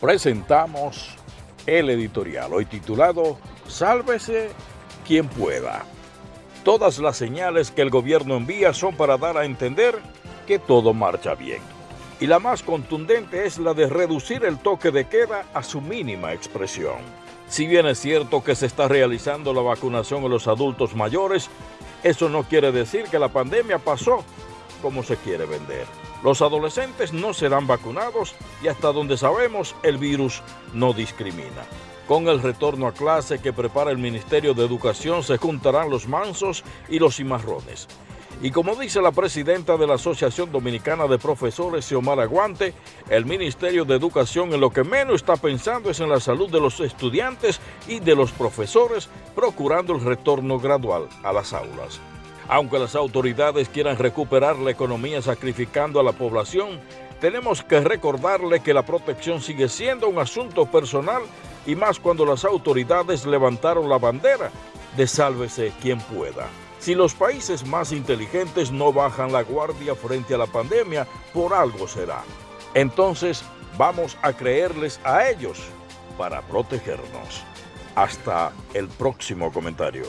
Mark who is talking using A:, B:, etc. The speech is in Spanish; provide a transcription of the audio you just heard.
A: presentamos el editorial, hoy titulado Sálvese quien pueda. Todas las señales que el gobierno envía son para dar a entender que todo marcha bien. Y la más contundente es la de reducir el toque de queda a su mínima expresión. Si bien es cierto que se está realizando la vacunación en los adultos mayores, eso no quiere decir que la pandemia pasó como se quiere vender. Los adolescentes no serán vacunados y hasta donde sabemos el virus no discrimina. Con el retorno a clase que prepara el Ministerio de Educación se juntarán los mansos y los cimarrones. Y como dice la presidenta de la Asociación Dominicana de Profesores, Xiomara Aguante, el Ministerio de Educación en lo que menos está pensando es en la salud de los estudiantes y de los profesores, procurando el retorno gradual a las aulas. Aunque las autoridades quieran recuperar la economía sacrificando a la población, tenemos que recordarle que la protección sigue siendo un asunto personal y más cuando las autoridades levantaron la bandera de sálvese quien pueda. Si los países más inteligentes no bajan la guardia frente a la pandemia, por algo será. Entonces, vamos a creerles a ellos para protegernos. Hasta el próximo comentario.